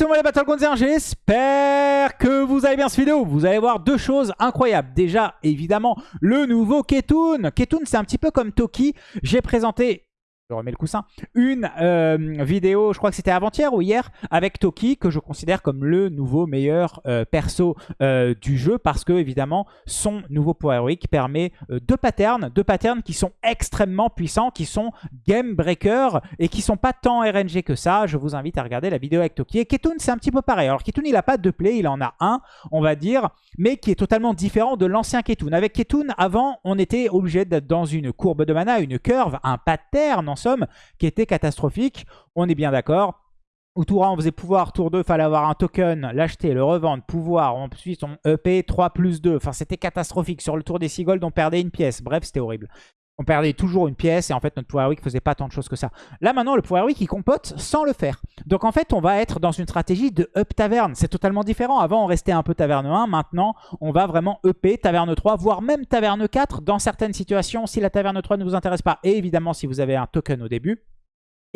Le monde les Battlegrounds, j'espère que vous allez bien cette vidéo. Vous allez voir deux choses incroyables. Déjà, évidemment, le nouveau Ketun. Ketun, c'est un petit peu comme Toki. J'ai présenté je remets le coussin, une euh, vidéo, je crois que c'était avant-hier ou hier, avec Toki, que je considère comme le nouveau meilleur euh, perso euh, du jeu, parce que évidemment, son nouveau Power Week permet deux patterns, deux patterns qui sont extrêmement puissants, qui sont game breaker et qui sont pas tant RNG que ça. Je vous invite à regarder la vidéo avec Toki. Et Ketun, c'est un petit peu pareil. Alors Ketun, il n'a pas de play, il en a un, on va dire, mais qui est totalement différent de l'ancien Ketun. Avec Ketun, avant, on était obligé d'être dans une courbe de mana, une curve, un pattern somme, qui était catastrophique. On est bien d'accord. Au tour 1, on faisait pouvoir, tour 2, fallait avoir un token, l'acheter, le revendre, pouvoir, ensuite on EP 3 plus 2. Enfin, c'était catastrophique. Sur le tour des 6 on perdait une pièce. Bref, c'était horrible on perdait toujours une pièce et en fait notre Power Week faisait pas tant de choses que ça. Là maintenant le Power Week il compote sans le faire. Donc en fait on va être dans une stratégie de up taverne. C'est totalement différent. Avant on restait un peu taverne 1, maintenant on va vraiment EP taverne 3, voire même taverne 4 dans certaines situations si la taverne 3 ne vous intéresse pas. Et évidemment si vous avez un token au début.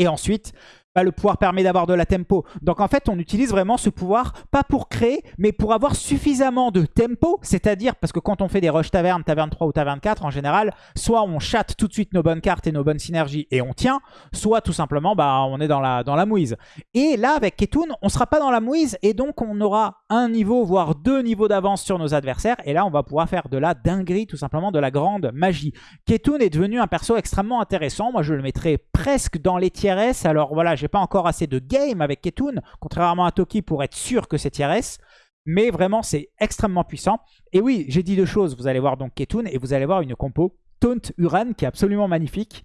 Et ensuite, bah, le pouvoir permet d'avoir de la tempo. Donc en fait, on utilise vraiment ce pouvoir, pas pour créer, mais pour avoir suffisamment de tempo. C'est-à-dire, parce que quand on fait des rush taverne, taverne 3 ou taverne 4, en général, soit on chatte tout de suite nos bonnes cartes et nos bonnes synergies et on tient, soit tout simplement, bah, on est dans la, dans la mouise. Et là, avec Ketun, on sera pas dans la mouise et donc on aura un niveau, voire deux niveaux d'avance sur nos adversaires. Et là, on va pouvoir faire de la dinguerie, tout simplement de la grande magie. Ketun est devenu un perso extrêmement intéressant. Moi, je le mettrais presque dans les tiers. Alors voilà, j'ai pas encore assez de game avec Ketun, contrairement à Toki pour être sûr que c'est tier S. Mais vraiment, c'est extrêmement puissant. Et oui, j'ai dit deux choses. Vous allez voir donc Ketun et vous allez voir une compo Taunt Uran qui est absolument magnifique.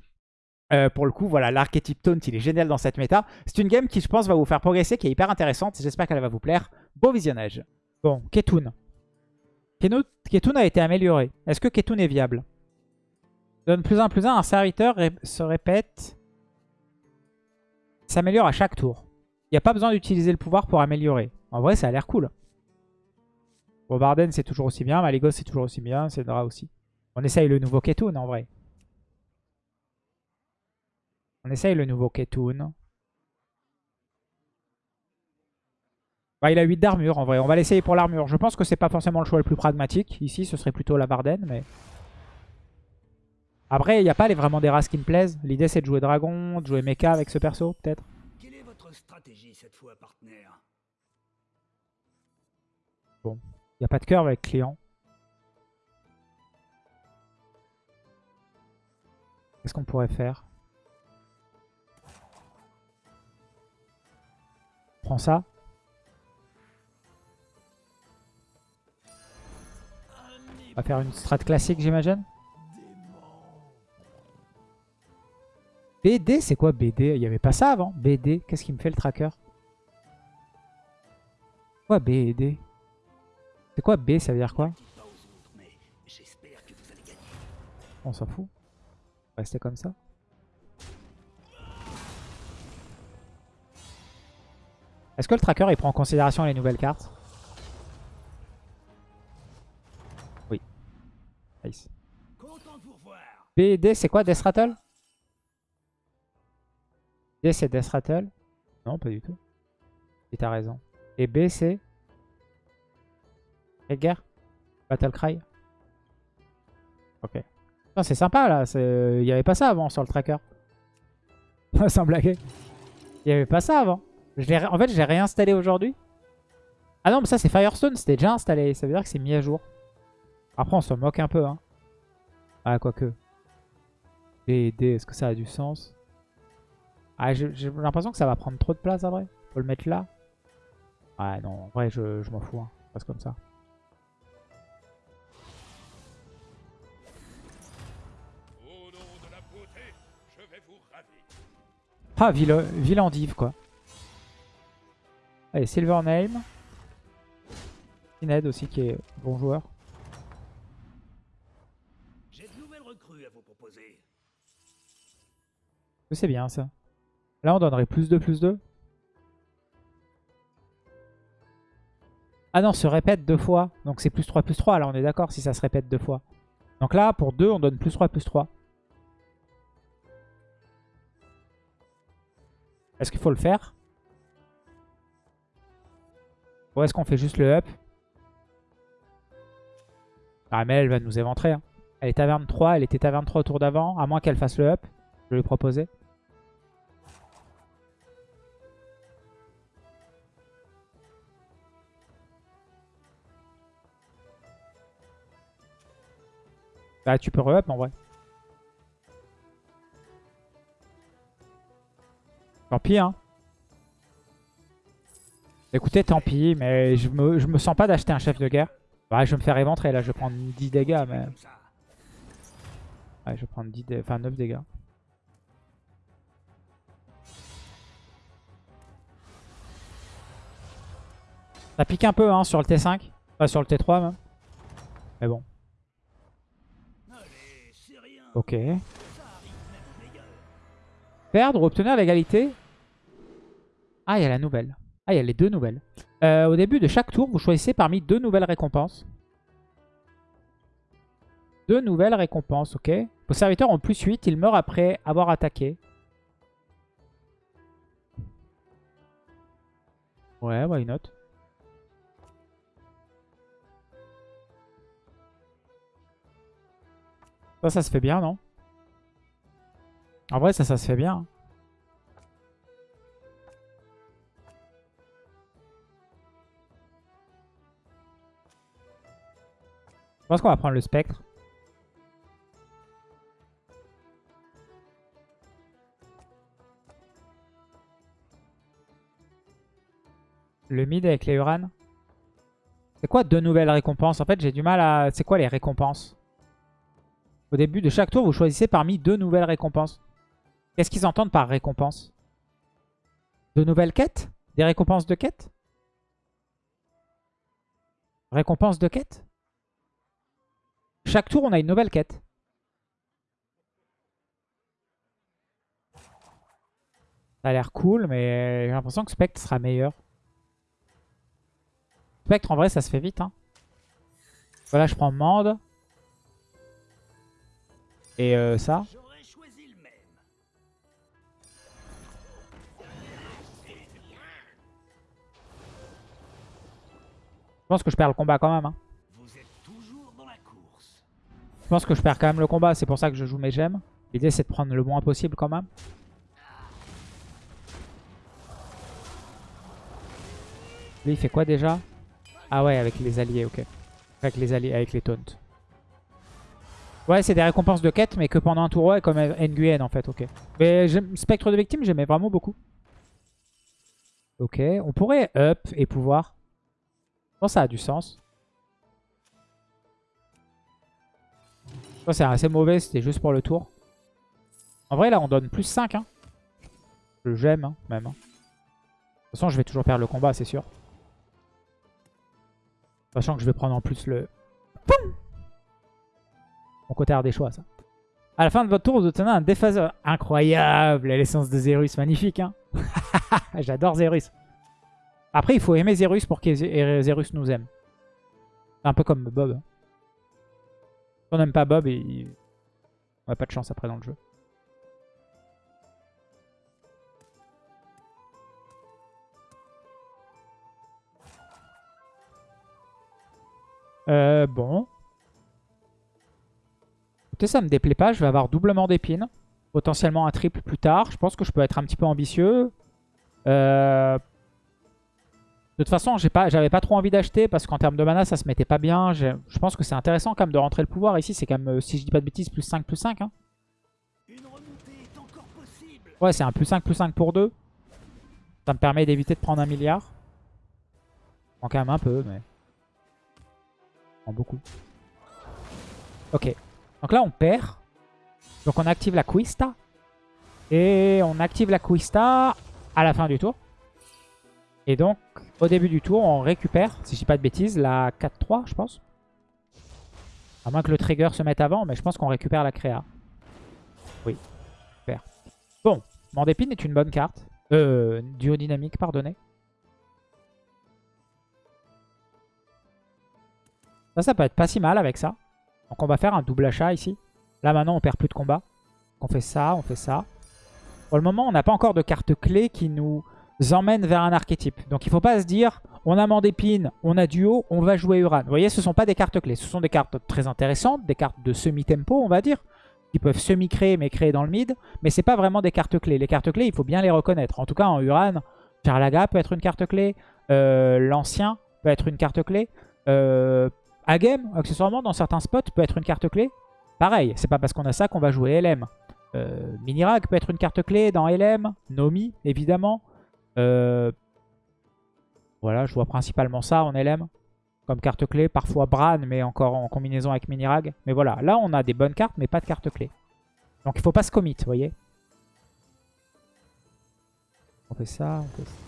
Euh, pour le coup, voilà, l'archétype Taunt, il est génial dans cette méta. C'est une game qui, je pense, va vous faire progresser, qui est hyper intéressante. J'espère qu'elle va vous plaire. Beau visionnage. Bon, Ketun. Ketun a été amélioré. Est-ce que Ketun est viable? Donne plus un plus un, un serviteur se répète s'améliore à chaque tour. Il n'y a pas besoin d'utiliser le pouvoir pour améliorer. En vrai, ça a l'air cool. Bobarden, c'est toujours aussi bien. Maligos, c'est toujours aussi bien. Cedra aussi. On essaye le nouveau Ketun, en vrai. On essaye le nouveau Ketun. Bah, il a 8 d'armure, en vrai. On va l'essayer pour l'armure. Je pense que c'est pas forcément le choix le plus pragmatique. Ici, ce serait plutôt la Barden, mais... Après, il n'y a pas les, vraiment des races qui me plaisent. L'idée, c'est de jouer dragon, de jouer mecha avec ce perso, peut-être. Quelle est votre stratégie cette fois, partenaire? Bon, il n'y a pas de cœur avec client. Qu'est-ce qu'on pourrait faire? Prends ça. On va faire une strat classique, j'imagine? BD, c'est quoi BD Il n'y avait pas ça avant. BD, qu'est-ce qui me fait le tracker? Quoi BD C'est quoi B? Ça veut dire quoi? On s'en fout. Rester comme ça. Est-ce que le tracker il prend en considération les nouvelles cartes? Oui. Nice. BD, c'est quoi Death Rattle? D c'est Death Rattle. Non, pas du tout. Et t'as raison. Et B c'est... guerre Battle Cry Ok. C'est sympa là. Il n'y avait pas ça avant sur le tracker. Sans blaguer. Il n'y avait pas ça avant. En fait, j'ai réinstallé aujourd'hui. Ah non, mais ça c'est Firestone. C'était déjà installé. Ça veut dire que c'est mis à jour. Après, on se moque un peu. Hein. Ah, quoique. B D, est-ce que ça a du sens? Ah, j'ai l'impression que ça va prendre trop de place après. Faut le mettre là. Ouais, non, en vrai, je, m'en fous. Hein. Passe comme ça. Ah, Villandive, quoi. Allez, Silver Name. Ned aussi, qui est bon joueur. J'ai de nouvelles recrues à vous proposer. C'est bien, ça. Là, on donnerait plus 2, plus 2. Ah non, se répète deux fois. Donc c'est plus 3, plus 3. Là, on est d'accord si ça se répète deux fois. Donc là, pour 2, on donne plus 3, plus 3. Est-ce qu'il faut le faire? Ou est-ce qu'on fait juste le up? Ah mais elle va nous éventrer. Hein. Elle est taverne 3, elle était taverne 3 au tour d'avant. À moins qu'elle fasse le up. Je vais lui proposer. Bah tu peux re-up en vrai. Tant pis hein. Écoutez, tant pis, mais je me, je me sens pas d'acheter un chef de guerre. Ouais, je vais me faire éventrer là, je vais prendre 10 dégâts, mais... Ouais, je vais prendre 10 enfin, 9 dégâts. Ça pique un peu hein, sur le T5. Pas sur le T3 même. Mais bon. Ok. Perdre ou obtenir l'égalité? Ah, il y a la nouvelle. Ah, il y a les deux nouvelles. Euh, au début de chaque tour, vous choisissez parmi deux nouvelles récompenses. Deux nouvelles récompenses, ok. Vos serviteurs ont plus 8, ils meurent après avoir attaqué. Ouais, why not? Ça, ça se fait bien, non? En vrai, ça, ça se fait bien. Je pense qu'on va prendre le spectre. Le mid avec les Uran. C'est quoi deux nouvelles récompenses? En fait, j'ai du mal à... C'est quoi les récompenses? Au début de chaque tour, vous choisissez parmi deux nouvelles récompenses. Qu'est-ce qu'ils entendent par récompense? De nouvelles quêtes? Des récompenses de quêtes? Récompense de quête Chaque tour, on a une nouvelle quête. Ça a l'air cool, mais j'ai l'impression que Spectre sera meilleur. Spectre, en vrai, ça se fait vite. Hein. Voilà, je prends Mande. Et euh, ça. Je pense que je perds le combat quand même. Hein. Je pense que je perds quand même le combat. C'est pour ça que je joue mes gemmes. L'idée, c'est de prendre le moins possible quand même. Lui, il fait quoi déjà? Ah ouais, avec les alliés, ok. Avec les alliés, avec les taunts. Ouais, c'est des récompenses de quête, mais que pendant un tour, ouais, comme Nguyen en fait, ok. Mais Spectre de victime, j'aimais vraiment beaucoup. Ok, on pourrait up et pouvoir. Je pense ça a du sens. C'est assez mauvais, c'était juste pour le tour. En vrai, là, on donne plus 5. Hein. Je j'aime, hein, même. Hein. De toute façon, je vais toujours perdre le combat, c'est sûr. Sachant que je vais prendre en plus le... Mon côté choix, ça. À la fin de votre tour, vous obtenez un déphaseur. Incroyable L'essence de Zerus, magnifique. Hein J'adore Zerus. Après, il faut aimer Zerus pour que Zerus nous aime. C'est un peu comme Bob. Si on n'aime pas Bob, et... on n'a pas de chance après dans le jeu. Euh, bon. Ça me déplaît pas. Je vais avoir doublement d'épines. Potentiellement un triple plus tard. Je pense que je peux être un petit peu ambitieux. Euh... De toute façon, j'avais pas, pas trop envie d'acheter parce qu'en termes de mana, ça se mettait pas bien. Je pense que c'est intéressant quand même de rentrer le pouvoir. Ici, c'est quand même, euh, si je dis pas de bêtises, plus 5, plus 5. Hein. Ouais, c'est un plus 5, plus 5 pour 2. Ça me permet d'éviter de prendre un milliard. En quand même un peu, mais beaucoup. Ok. Donc là, on perd. Donc on active la Quista. Et on active la Quista à la fin du tour. Et donc, au début du tour, on récupère, si je dis pas de bêtises, la 4-3, je pense. À moins que le trigger se mette avant, mais je pense qu'on récupère la créa. Oui, super. Bon, Mandépine est une bonne carte. Euh, duo dynamique, pardonnez. Ça, ça peut être pas si mal avec ça. Donc on va faire un double achat ici. Là maintenant on perd plus de combat. On fait ça, on fait ça. Pour le moment on n'a pas encore de carte clé qui nous emmène vers un archétype. Donc il faut pas se dire on a Mandépine, on a Duo, on va jouer Uran. Vous voyez, ce ne sont pas des cartes clés. Ce sont des cartes très intéressantes, des cartes de semi-tempo, on va dire, qui peuvent semi-créer, mais créer dans le mid. Mais c'est pas vraiment des cartes clés. Les cartes clés, il faut bien les reconnaître. En tout cas, en Uran, Charlaga peut être une carte clé. Euh, L'ancien peut être une carte clé. Euh, Agem, accessoirement, dans certains spots, peut être une carte clé. Pareil, c'est pas parce qu'on a ça qu'on va jouer LM. Euh, Minirag peut être une carte clé dans LM. Nomi, évidemment. Euh, voilà, je vois principalement ça en LM. Comme carte clé. Parfois Bran, mais encore en combinaison avec Minirag. Mais voilà, là on a des bonnes cartes, mais pas de carte clé. Donc il faut pas se commit, vous voyez. On fait ça, on fait ça.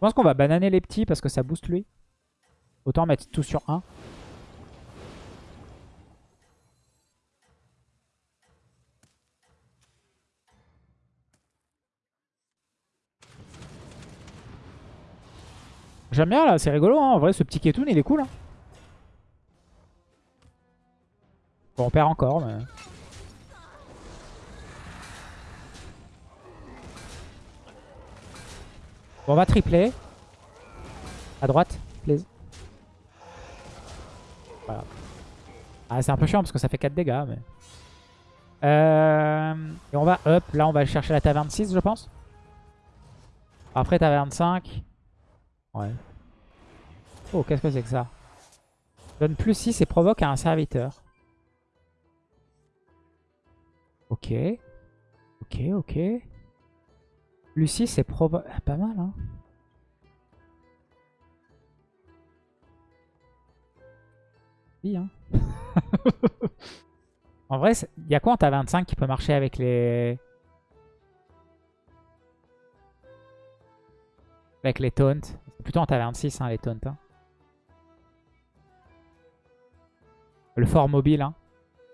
Je pense qu'on va bananer les petits parce que ça booste lui. Autant mettre tout sur 1. J'aime bien là, c'est rigolo. Hein. En vrai, ce petit Ketoon, il est cool. Hein. Bon, on perd encore, mais... Bon, on va tripler. À droite, please. Voilà. Ah, c'est un peu chiant parce que ça fait 4 dégâts, mais... Euh... Et on va up. Là, on va chercher la taverne 6, je pense. Après, taverne 5. Ouais. Oh, qu'est-ce que c'est que ça? Donne plus 6 et provoque à un serviteur. Ok. Ok, ok. 6 c'est. Ah, pas mal, hein. Oui, hein. en vrai, il y a quoi en ta 25 qui peut marcher avec les... Avec les taunts? Plutôt en taverne 6, hein, les taunts. Hein. Le fort mobile. Hein.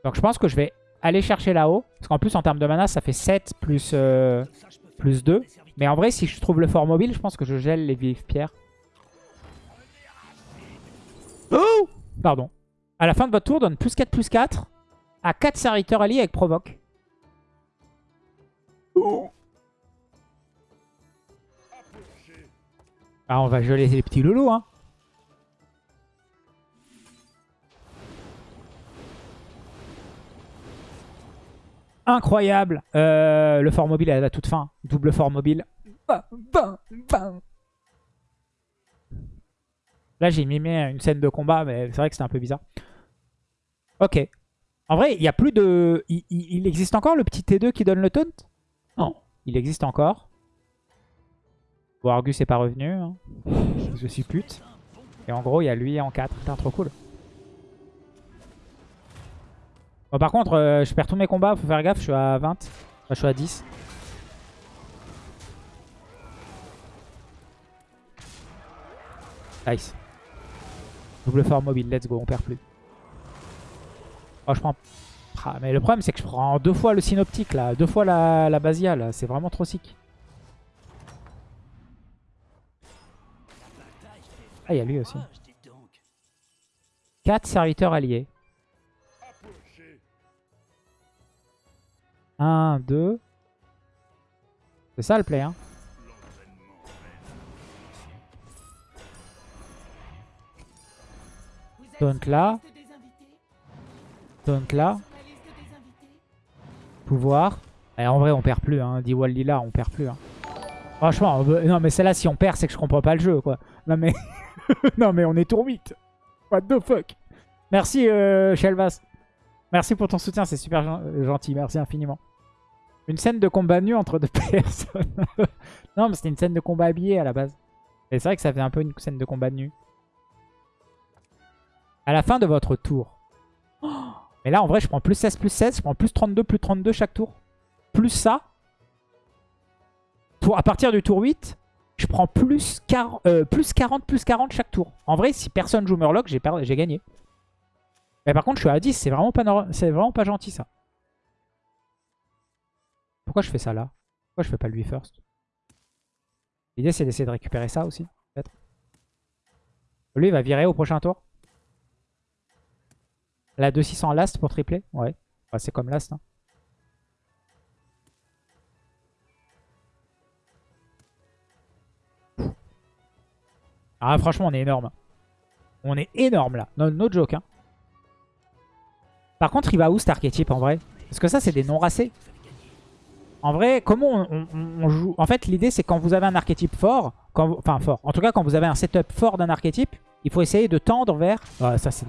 Donc je pense que je vais aller chercher là-haut. Parce qu'en plus, en termes de mana, ça fait 7 plus, euh, plus 2. Mais en vrai, si je trouve le fort mobile, je pense que je gèle les vives pierres. Oh Pardon. À la fin de votre tour, donne plus 4, plus 4 à 4 serviteurs alliés avec provoque. Oh Ah, on va geler les petits loulous, hein. Incroyable. Euh, le fort mobile, elle a toute fin. Double fort mobile. Là, j'ai mimé une scène de combat, mais c'est vrai que c'était un peu bizarre. Ok. En vrai, il y a plus de... Il, existe encore le petit T2 qui donne le taunt? Non. Il existe encore. Bon, Argus est pas revenu. Hein. Je suis pute. Et en gros, il y a lui en 4. Putain, trop cool. Bon, par contre, euh, je perds tous mes combats. Faut faire gaffe, je suis à 20. Enfin, je suis à 10. Nice. Double fort mobile, let's go, on perd plus. Oh, je prends... Mais le problème, c'est que je prends deux fois le synoptique, là. Deux fois la, la basiale. C'est vraiment trop sick. Ah, il y a lui aussi. 4 serviteurs alliés. 1, 2. C'est ça le play, hein. Donc là. Donc là. Pouvoir. Et en vrai, on perd plus. Hein. Diwali là, on perd plus. Hein. Franchement, non mais celle-là, si on perd, c'est que je comprends pas le jeu, quoi. Non mais... non on est tour 8. What the fuck Merci euh, Shelvas. Merci pour ton soutien, c'est super gentil. Merci infiniment. Une scène de combat nu entre deux personnes. non mais c'était une scène de combat habillé à la base. Et c'est vrai que ça fait un peu une scène de combat nu. À la fin de votre tour. mais là en vrai je prends plus 16 plus 16. Je prends plus 32 plus 32 chaque tour. Plus ça. Pour, à partir du tour 8, je prends plus, 40, euh, plus 40, plus 40 chaque tour. En vrai, si personne joue Murloc, j'ai gagné. Mais par contre, je suis à 10. C'est vraiment, vraiment pas gentil, ça. Pourquoi je fais ça là? Pourquoi je fais pas lui first? L'idée, c'est d'essayer de récupérer ça aussi, peut-être. Lui, il va virer au prochain tour. La 2-600 last pour tripler? Ouais. c'est comme last. Hein. Ah, franchement, on est énorme. On est énorme, là. No, joke, hein. Par contre, il va où cet archétype, en vrai? Parce que ça, c'est des non-racés. En vrai, comment on, joue? En fait, l'idée, c'est quand vous avez un archétype fort, enfin fort, en tout cas, quand vous avez un setup fort d'un archétype, il faut essayer de tendre vers... Ah, ça, c'est...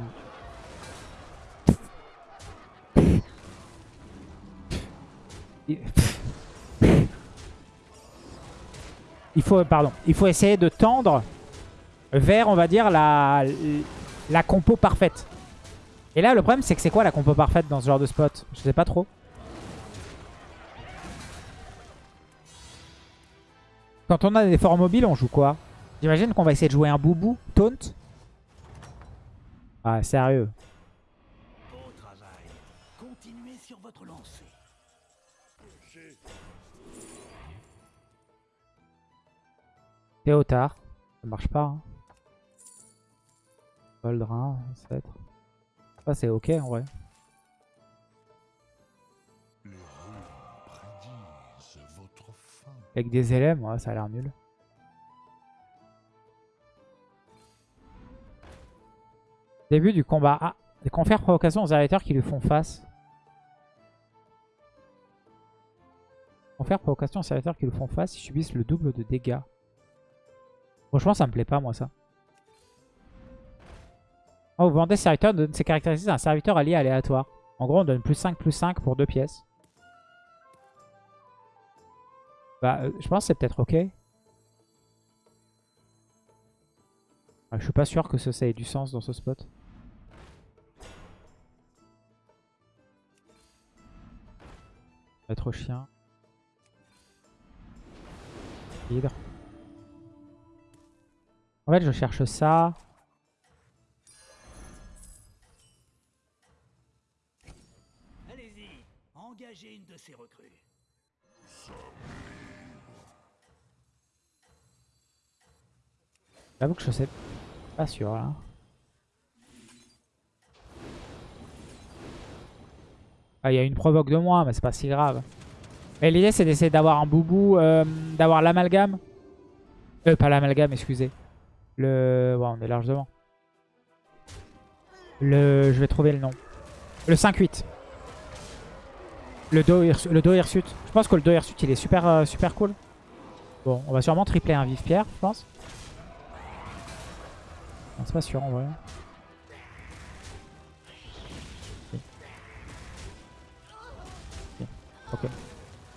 Il faut, pardon, il faut essayer de tendre vers, on va dire, la, la compo parfaite. Et là, le problème, c'est que c'est quoi la compo parfaite dans ce genre de spot? Je sais pas trop. Quand on a des forts mobiles, on joue quoi J'imagine qu'on va essayer de jouer un boubou, taunt. Ah, sérieux. Théotard. Ça marche pas. Hein. Voldrin, ancêtre. Ça c'est ok en vrai. Avec des élèves, ouais, ça a l'air nul. Début du combat. Ah, les confère provocation aux serviteurs qui lui font face. Confère provocation aux serviteurs qui lui font face, ils subissent le double de dégâts. Franchement, ça me plaît pas, moi, ça. Oh, vous vendez serviteur donne ses caractéristiques à un serviteur allié aléatoire. En gros, on donne plus 5, plus 5 pour deux pièces. Bah, euh, je pense que c'est peut-être ok. je suis pas sûr que ça, ait du sens dans ce spot. Être chien. Hydre. En fait, je cherche ça. Allez-y, engagez une de ces recrues. J'avoue que je sais pas sûr là. Ah, il y a une provoque de moi, mais c'est pas si grave. Et l'idée c'est d'essayer d'avoir un boubou, euh, d'avoir l'amalgame. Euh, pas l'amalgame, excusez. Le... Ouais, on est large. Le... Je vais trouver le nom. Le 5-8. Le dos, le hirsute. Je pense que le dos hirsute, il est super, euh, super cool. Bon, on va sûrement tripler un vif pierre, je pense. C'est pas sûr en vrai. Ok.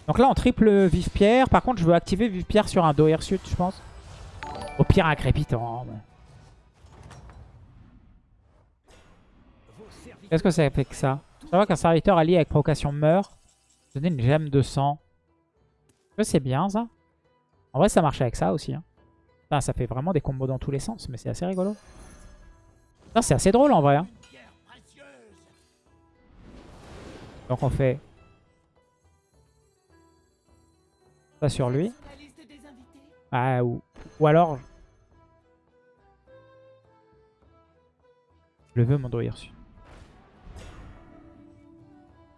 Donc là on triple vif pierre. Par contre je veux activer vif pierre sur un dos hirsute, je pense. Au pire, un crépitant. Qu'est-ce que ça fait que ça? Je vois qu'un serviteur allié avec provocation meurt. Donner une gemme de sang. C'est bien ça. En vrai, ça marche avec ça aussi. Hein. Ça fait vraiment des combos dans tous les sens, mais c'est assez rigolo. C'est assez drôle en vrai. Hein. Donc on fait ça sur lui. Ah, ou, ou alors Je veux mon dos reçu.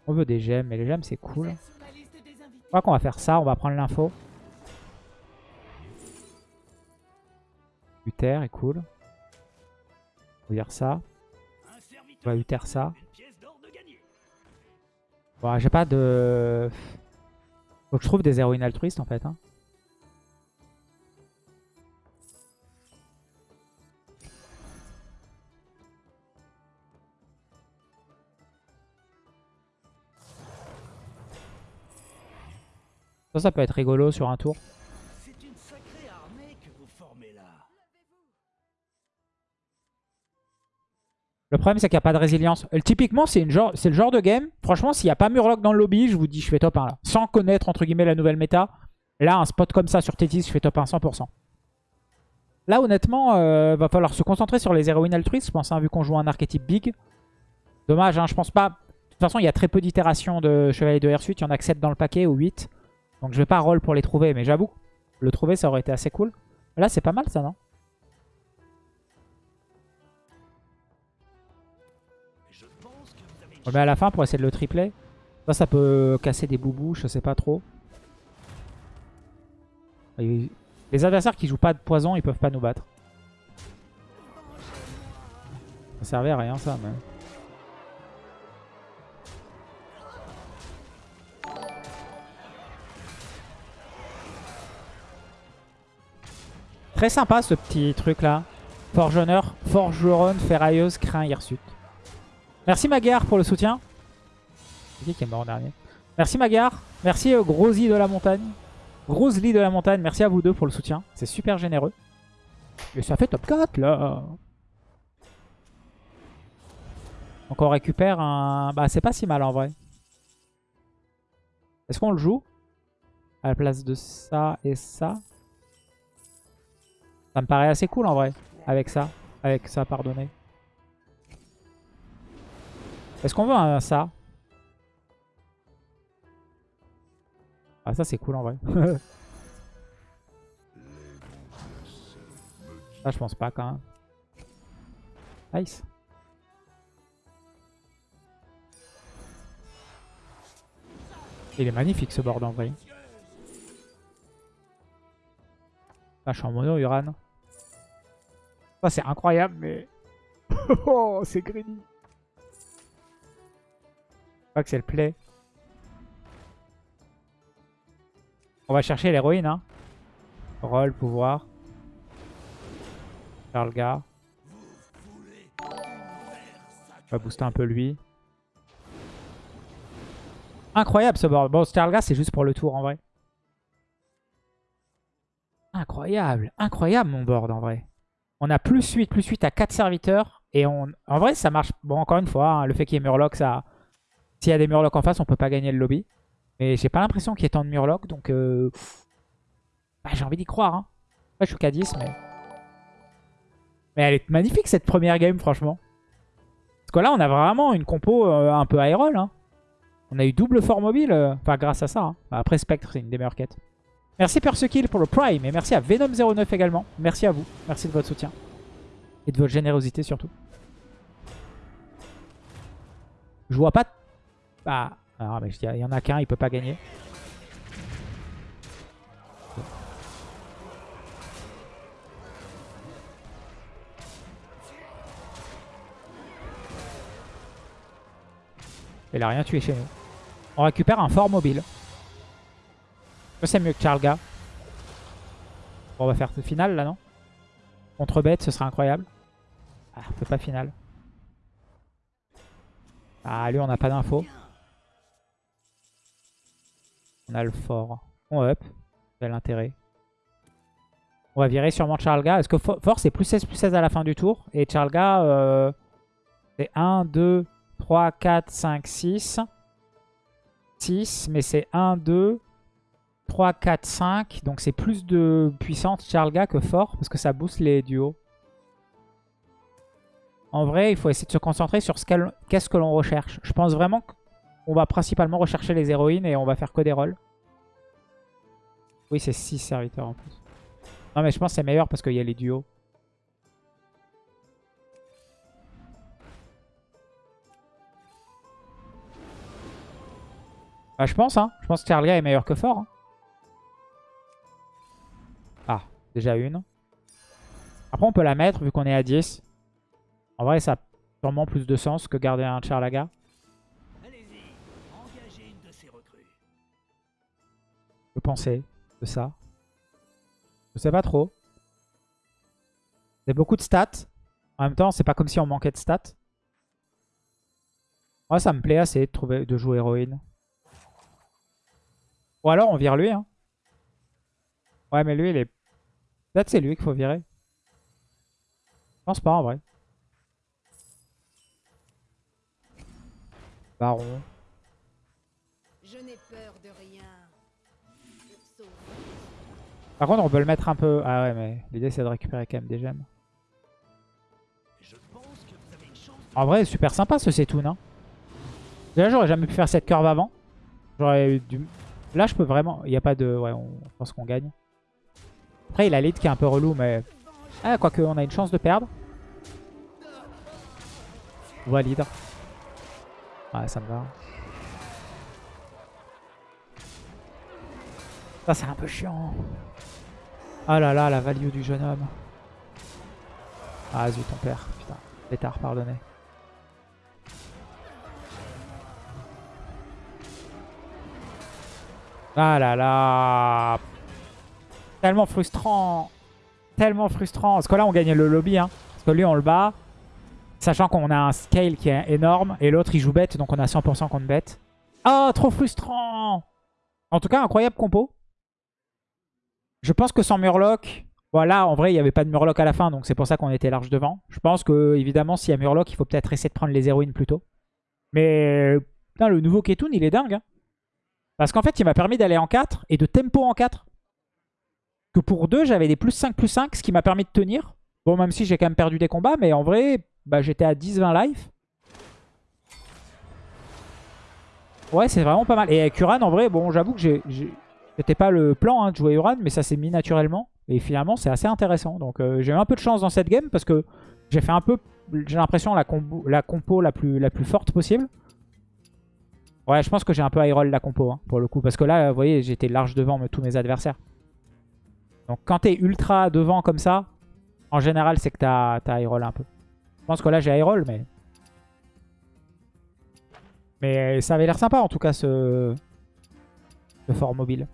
On veut des gemmes, mais les gemmes c'est cool. Je crois qu'on va faire ça, on va prendre l'info. Uther est cool. On va dire ça. On va Uther ça. Bon, j'ai pas de... Faut que je trouve des héroïnes altruistes en fait. Hein. Ça, ça peut être rigolo sur un tour. Le problème, c'est qu'il n'y a pas de résilience. Euh, typiquement, c'est le genre de game. Franchement, s'il n'y a pas Murloc dans le lobby, je vous dis, je fais top 1 là. Sans connaître, entre guillemets, la nouvelle méta. Là, un spot comme ça sur Tétis, je fais top 1 100%. Là, honnêtement, euh, va falloir se concentrer sur les héroïnes altruistes, je pense, hein, vu qu'on joue un archétype big. Dommage, hein, je pense pas. De toute façon, il y a très peu d'itérations de Chevalier de Suite. Il y en a que 7 dans le paquet ou 8. Donc je vais pas roll pour les trouver, mais j'avoue, le trouver ça aurait été assez cool. Là c'est pas mal ça, non? On le met à la fin pour essayer de le tripler. Ça, ça peut casser des boubous, je sais pas trop. Les adversaires qui jouent pas de poison, ils peuvent pas nous battre. Ça servait à rien ça, mais... Très sympa ce petit truc là. Forgeonneur, Forgeron, Ferrailleuse, Crin, Hirsute. Merci Magar pour le soutien. Qui est mort dernier Merci Magar. Merci euh, de la montagne. Grosly de la montagne. Merci à vous deux pour le soutien. C'est super généreux. Et ça fait top 4 là. Donc on récupère un... Bah c'est pas si mal en vrai. Est-ce qu'on le joue À la place de ça et ça? Ça me paraît assez cool en vrai. Avec ça. Avec ça, pardonnez. Est-ce qu'on veut un ça? Ah ça c'est cool en vrai. ça je pense pas quand même. Nice. Il est magnifique ce board en vrai. Ah, je suis en mono Uran. Ça c'est incroyable mais... oh c'est greedy. Crois que c'est le play. On va chercher l'héroïne. Hein. Roll, pouvoir. Charlga. On va booster un peu lui. Incroyable ce board. Bon, Starga, c'est juste pour le tour en vrai. Incroyable. Incroyable mon board en vrai. On a plus 8, plus 8 à 4 serviteurs. Et on... en vrai, ça marche. Bon, encore une fois, hein, le fait qu'il y ait Murloc, ça... S'il y a des Murlocs en face, on peut pas gagner le lobby. Mais j'ai pas l'impression qu'il y ait tant de Murlocs, donc euh, bah, j'ai envie d'y croire. Hein. je suis qu'à 10, mais... Mais elle est magnifique cette première game, franchement. Parce que là, on a vraiment une compo euh, un peu high. Hein. On a eu double fort mobile, euh, enfin grâce à ça. Hein. Bah, après Spectre, c'est une des meilleures quêtes. Merci Persekill pour le Prime, et merci à Venom09 également. Merci à vous, merci de votre soutien. Et de votre générosité surtout. Je vois pas... Ah, mais il y en a qu'un, il peut pas gagner. Il a rien tué chez nous. On récupère un fort mobile. C'est mieux que Charlga. on va faire ce final là, non? Contre bête, ce serait incroyable. Ah, on fait pas final. Ah, lui, on n'a pas d'infos. On a le fort. On up. Quel intérêt. On va virer sûrement Charlga. Est-ce que fort c'est plus 16 plus 16 à la fin du tour? Et Charlga euh, c'est 1, 2, 3, 4, 5, 6. 6, mais c'est 1, 2, 3, 4, 5. Donc c'est plus de puissance Charlga que fort parce que ça booste les duos. En vrai, il faut essayer de se concentrer sur ce qu'est-ce que l'on recherche. Je pense vraiment que on va principalement rechercher les héroïnes et on va faire que des rôles. Oui, c'est 6 serviteurs en plus. Non, mais je pense que c'est meilleur parce qu'il y a les duos. Bah, je pense, hein. Je pense que Charlia est meilleur que fort. Hein. Ah, déjà une. Après, on peut la mettre vu qu'on est à 10. En vrai, ça a sûrement plus de sens que garder un Charlaga. Penser de ça Je sais pas trop. C'est beaucoup de stats. En même temps, c'est pas comme si on manquait de stats. Moi, ça me plaît assez de, trouver, de jouer héroïne. Ou alors, on vire lui. Hein. Ouais, mais lui, il est... Peut-être c'est lui qu'il faut virer. Je pense pas, en vrai. Baron. Par contre, on peut le mettre un peu... Ah ouais, mais l'idée, c'est de récupérer quand même des gemmes. En vrai, super sympa ce Setoun. Hein. Déjà, j'aurais jamais pu faire cette curve avant. J'aurais. Là, je peux vraiment... Il n'y a pas de... Ouais, on pense qu'on gagne. Après, il a lead qui est un peu relou, mais... Ah, quoique, on a une chance de perdre. Valide. Ouais, ça me va. Ça, c'est un peu chiant. Ah là là, la value du jeune homme. Ah zut, ton père, putain. Pétard, pardonnez. Ah là là Tellement frustrant Tellement frustrant Parce que là, on gagne le lobby. Hein. Parce que lui, on le bat. Sachant qu'on a un scale qui est énorme. Et l'autre, il joue bête. Donc on a 100% contre bête. Ah, trop frustrant En tout cas, incroyable compo. Je pense que sans Murloc... Voilà, en vrai, il n'y avait pas de Murloc à la fin. Donc c'est pour ça qu'on était large devant. Je pense que, évidemment, s'il y a Murloc, il faut peut-être essayer de prendre les héroïnes plus tôt. Mais... Putain, le nouveau Ketun, il est dingue. Hein. Parce qu'en fait, il m'a permis d'aller en 4 et de tempo en 4. Que pour 2, j'avais des plus 5, plus 5, ce qui m'a permis de tenir. Bon, même si j'ai quand même perdu des combats, mais en vrai, bah, j'étais à 10-20 life. Ouais, c'est vraiment pas mal. Et avec Uran, en vrai, bon, j'avoue que c'était pas le plan hein, de jouer Uran, mais ça s'est mis naturellement. Et finalement, c'est assez intéressant. Donc, euh, j'ai eu un peu de chance dans cette game parce que j'ai fait un peu, j'ai l'impression, la, compo la plus, la plus forte possible. Ouais, je pense que j'ai un peu high roll la compo, hein, pour le coup. Parce que là, vous voyez, j'étais large devant tous mes adversaires. Donc quand t'es ultra devant comme ça, en général, c'est que t'as as high roll un peu. Je pense que là, j'ai high roll, mais... Mais ça avait l'air sympa, en tout cas, ce, ce fort mobile.